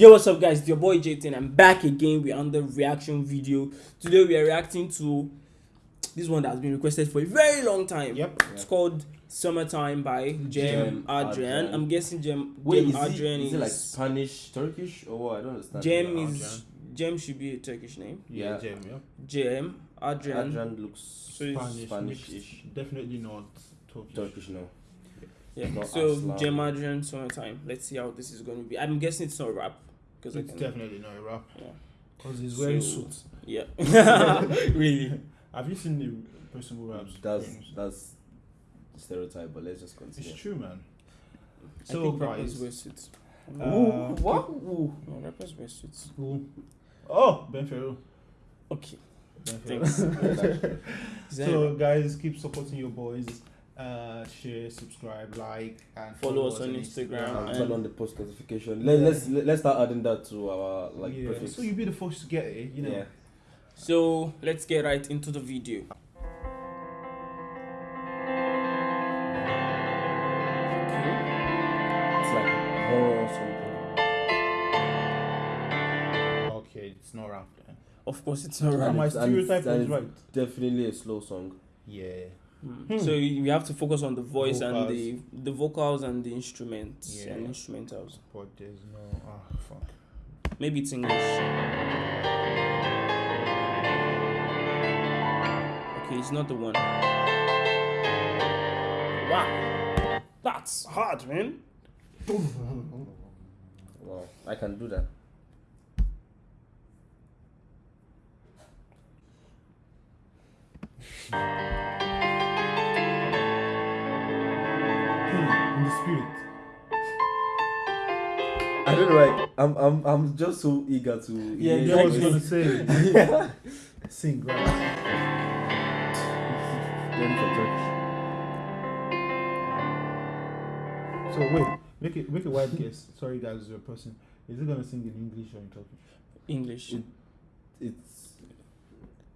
Yo, what's up, guys? It's your boy Jayton. I'm back again. We're on the reaction video. Today, we are reacting to this one that has been requested for a very long time. Yep. It's called Summertime by Cem Cem Adrian. Adrian. I'm guessing Cem, Wait, Cem is, it, Adrian is it like Spanish, Turkish, or what? I don't understand. Cem is Cem should be a Turkish name. Yeah, Yeah. Cem, yeah. Cem Adrian. Adrian looks So Spanish, Spanish-ish. Definitely not Turkish. Turkish, no. Yeah. Not So Aslan. Cem Adrian Summertime. Let's see how this is going to be. I'm guessing it's not rap because I It's can. definitely not a rap. Yeah. Because he's wearing So- suits. Yeah. really. Have you seen the person who raps? That's that's stereotype, but let's just continue. It's true, man. I So, think rappers guys. wear suits. Uh, Ooh, what? Ooh. No, rappers wear suits. Who? Oh, Ben Fero. Okay. Ben Fero. Thanks. So, guys, keep supporting your boys. Uh, share, subscribe, like, and Follow us on Instagram. And and- turn on the post notification. Let, let's let's start adding that to our like yeah, prefix. so you'll be the first to get it, you know. Yeah. So let's get right into the video. Okay. It's like horror or. Okay, it's not rap then. Of course, it's not rap. my and it's- stereotype and was right. Definitely a slow song. Yeah. Hmm. So you you have to focus on the voice and the the vocals and the instruments Yeah. and instrumentals. But there's no. Ah, fuck. Maybe it's English. Okay, it's not the one. Wow, that's hard, man. Wow, I can do that. the spirit. I don't know. Like I'm I'm I'm just so eager to. Yeah, hear Yeah, I was gonna voice. say. Sing, right? Then for Turkish. So wait, make it make a wild guess. Sorry guys, you're a person. Is it gonna sing in English or in Turkish? English. It- It's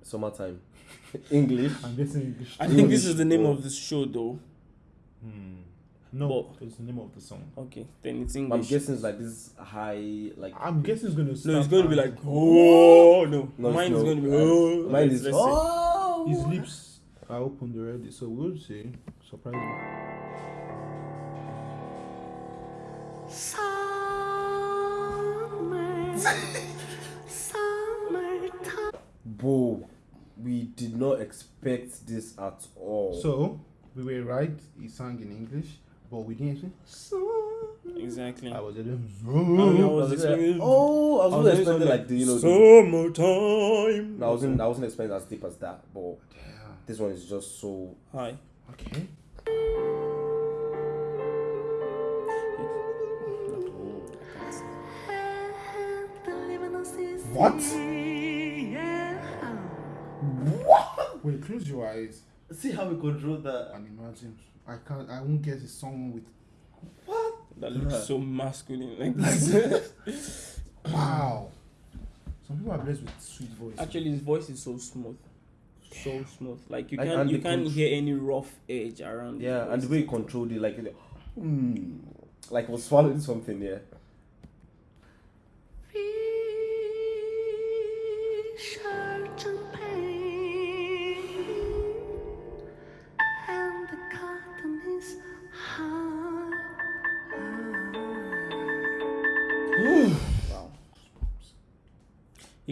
summertime. English. I'm guessing English. I think this is the name or- of the show, though. Hmm. No, But- it's the name of the song. Okay, then it's English. I'm guessing it's like this high like. I'm guessing it's gonna. No, it's going to be like oh no. No, it's Mine is going to be Uh, oh. Mine is oh. His lips are opened already, so we'll see. Surprise me. Bro, we did not expect this at all. So we were right. He sang in English, but we didn't. So Exactly. I was a little. I I was was expecting- oh, I was, I was expecting expecting like the you know. The, Summertime. no, I wasn't. I wasn't expecting as deep as that, but Damn. this one is just so. high. Okay. What? Wait, close your eyes See how we control that. and imagine. I can't. I won't get it's song with. What? That looks so masculine. Like this. Wow. Some people are blessed with sweet voice. Actually, his voice is so smooth. So smooth. Like you And- can't and you can't contr- hear any rough edge around. his Yeah, and the way he controlled it, like, mm, like was swallowing something. Yeah.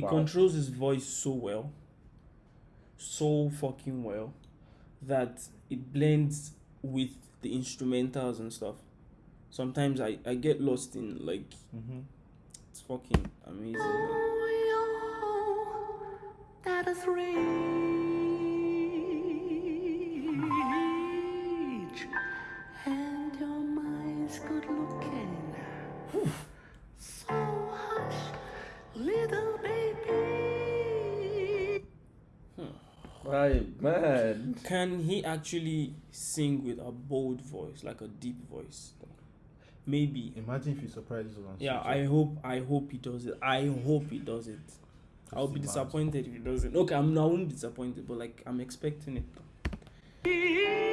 He Wow. controls his voice so well, so fucking well, that it blends with the instrumentals and stuff. Sometimes I, I get lost in like Mm-hmm. it's fucking amazing. man. Oh, that is rage. Man. Can he actually sing with a bold voice, like a deep voice? Maybe. Imagine if he surprises us. Yeah. I hope I hope he does it. I hope he does it. I'll be imagine. disappointed if he doesn't. Okay, I'm not disappointed, but like I'm expecting it.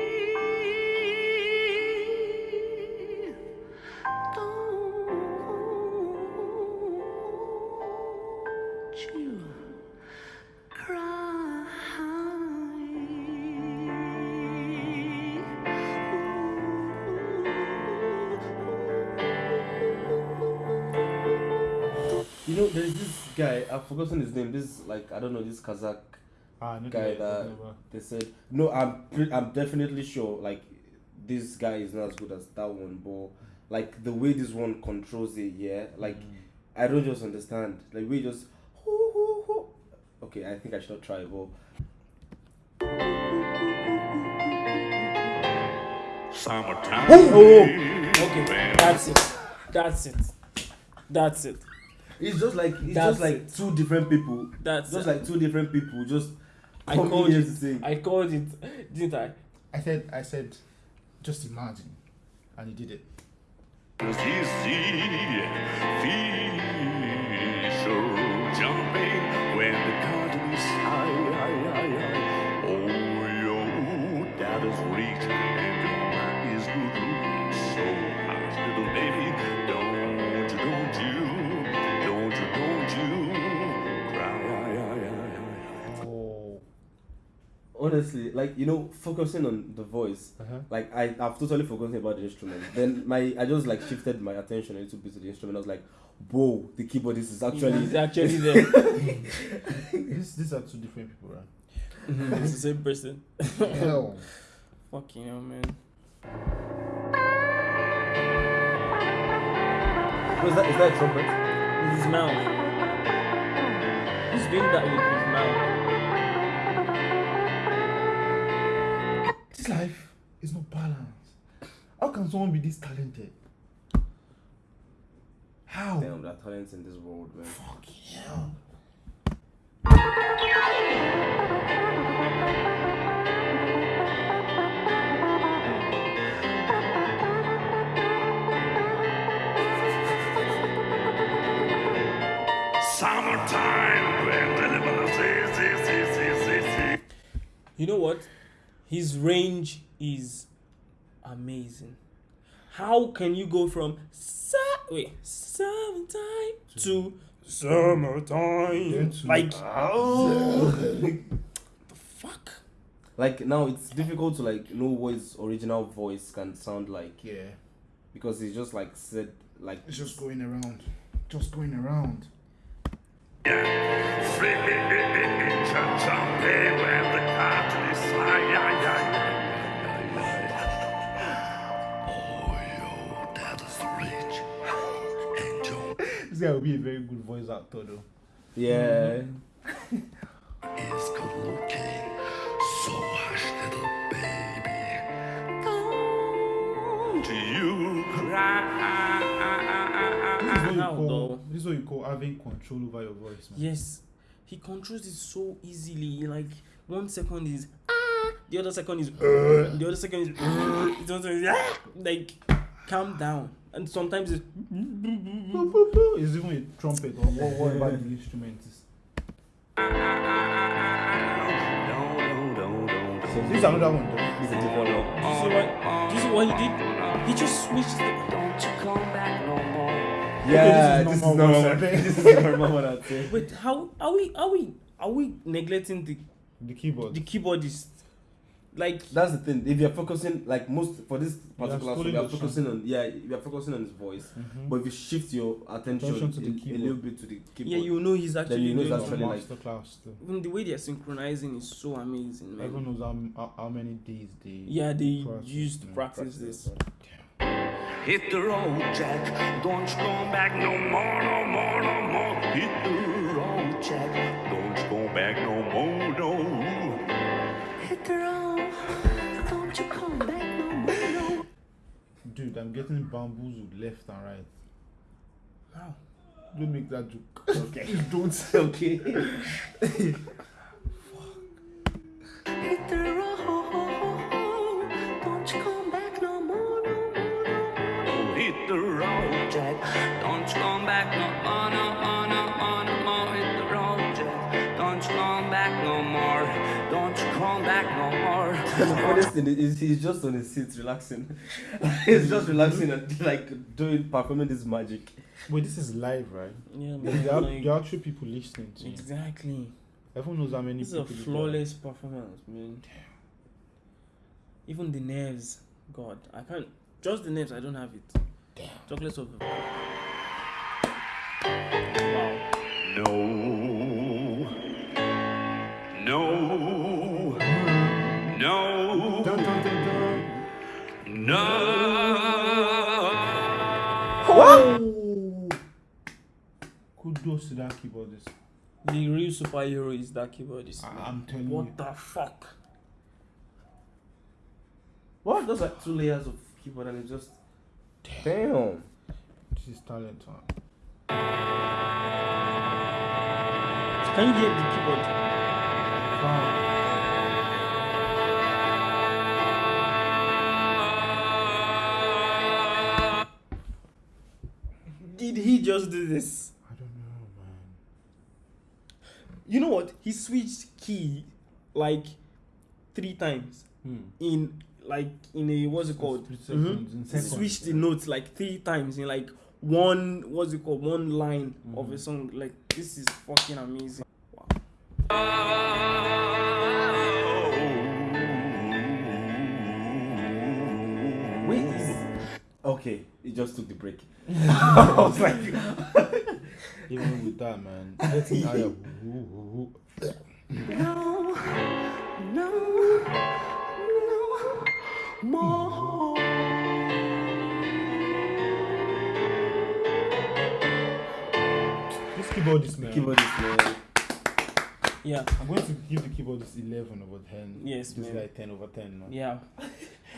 know, there's this guy. I've forgotten his name. This like I don't know this Kazakh. Ah, no, Guy no, that- no, no. They said no. I'm pre- I'm definitely sure. Like this guy is not as good as that one, but like the way this one controls it, yeah. Like I don't just understand. Like we just. hoo, hoo, hoo. Okay, I think I should not try. But Summertime. Oh, okay, that's it. That's it. That's it. It's just like it's That's just like it. two different people. That's Just it. like two different people. Just I called here it. to sing. I called it, didn't I? I said, I said, just imagine, and he did it. Was like you know, focusing on the voice. Uh-huh. Like I, I've totally forgotten about the instrument. then my, I just like shifted my attention a little bit to the instrument. I was like, whoa, the keyboardist is actually. It's actually there. This, these are two different people, right? Mhm, it's the same person. Hell. Fucking hell, man. is that? Is that a trumpet? With his mouth. He's doing that with his mouth. This life is not balanced. How can someone be this talented? How? Damn, there are talents in this world, man. Fucking hell. Summertime. You know what? His range is amazing. How can you go from su- wait summertime to summertime? Like Oh. the fuck? Like now, it's difficult to like know what his original voice can sound like Yeah. because he's just like said like. It's just going around. Just going around. That is rich. Angel This guy will be a very good voice actor, though. Yeah. is good looking. So hush, little baby. Don't you cry. Is what you How call. though? This is what you call having control over your voice, man. Yes, he controls it so easily. Like one second is ah, the other second is uh, the other second is uh, the other second is ah. Like calm down. And sometimes it's It's even a trumpet or wha- whatever the instrument is. This is another one, though. It's a different one. Do you see what? Do you see what he did? He just switched. The, Don't you come back no more. Yeah, this this is is normal normal. voice, I think. This is normal one. I'd say. wait, how are we? Are we? Are we neglecting the The keyboard. the keyboardist? Like That's the thing. If you're focusing, like most for this particular song, you're the song. focusing on yeah, you're focusing on his voice. Mhm. But if you shift your attention, Attention to the a- a, little bit to the keyboard, yeah, you know he's actually you know doing it's actually like- masterclass, though. even the way they're synchronizing is so amazing, man. Everyone knows how, how, how many days they. Yeah, they practice, used to man. practice this. Hit the road, Jack. Don't you come back no more, no more, no more. Hit the road, Jack. Don't you come back no more, no. Hit the road. Don't you come back no more, no. Dude, I'm getting bamboozled left and right. Wow. Don't make that joke. Okay. Don't. Say, okay. Hit the road. More. Don't you come back no more. the funniest thing is he's just on his seat relaxing. he's just relaxing and like doing performing this magic. Wait, this is live, right? Yeah, There man. are, like- there are actually people listening to you. exactly. Everyone knows how many This is a people. flawless performance, man. Even the nerves, God, I can't. Just the nerves, I don't have it. Damn. Chocolates of. Keyboardist. The real superhero is that keyboardist. I- I'm telling what you. the fuck? What? Those like two layers of keyboard and it's just damn. This is talent, man. Can you hear the keyboard? Fine. Did he just do this? I don't know, man. You know what? He switched key like three times Hmm. in like in a what's it called? Split Mhm. seconds, in He seconds. switched the notes like three times in like one what's it called? One line of a Mhm. song. Like this is fucking amazing. Wow. Wait, okay? It just took the break. I was like, Even with that, man. Let's hear your woo, woo, woo. No, no, no more. This keyboardist, man. keyboardist man. Yeah. I'm going to give the keyboardist 11 over 10. Yes, This man. guy 10 over 10, man. Yeah.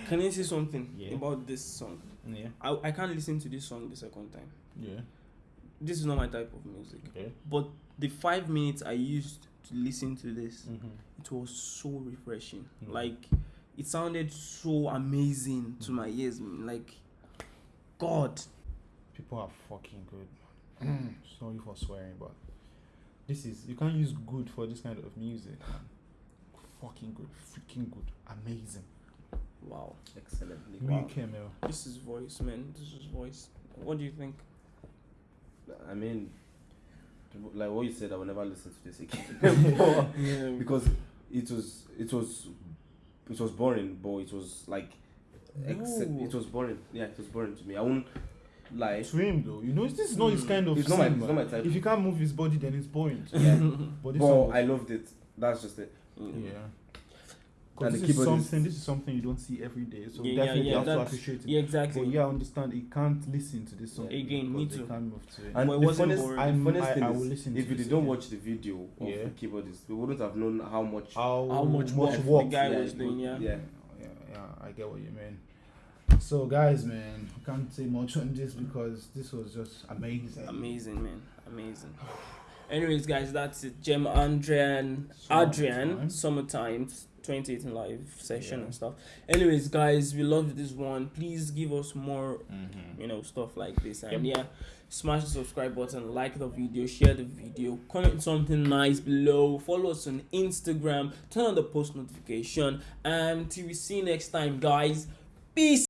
Can you say something Yeah. about this song? Yeah. I, I can't listen to this song the second time. Yeah. This is not my type of music. Okay. But the five minutes I used to listen to this, Mm-hmm. it was so refreshing. Mm. Like it sounded so amazing to Mm. my ears. Like God. People are fucking good, man. Sorry for swearing, but this is you can't use good for this kind of music. Fucking good, freaking good, amazing. Wow. Excellently. Wow. Wow. This is voice, man. This is voice. What do you think? I mean, like what you said, I will never listen to this again Yeah. because it was it was it was boring, but it was like except it was boring. Yeah, it was boring to me. I won't like To him though, you know, this is not his Mm. kind of It's not my- it's not my type. If you can't move his body, then it's boring. Yeah, But this but I loved it. That's just it. yeah. And Because the this is keyboard is- something. This is something you don't see every day. So Yeah, yeah, definitely yeah, have to appreciate it. Yeah, exactly. But yeah, I understand. He can't listen to this song Again, me too. Can't move to it. And But it the wasn't funniest, I'm- funniest I- thing I is, will listen if to we this didn't again. watch the video of Yeah. the keyboardist, we wouldn't have known how much. how, How much much work work the guy yeah, was doing, yeah. yeah. yeah, yeah, I get what you mean. So, guys, man, I can't say much on this because this was just amazing. Amazing, man. Amazing. Anyways, guys, that's it. Cem Adrian, Adrian, Summertime. summertime 2018 live session Yeah. and stuff. Anyways, guys, we love this one. Please give us more, Mm-hmm. you know, stuff like this. And yeah, smash the subscribe button, like the video, share the video, comment something nice below, follow us on Instagram, turn on the post notification. And till we see you next time, guys. Peace.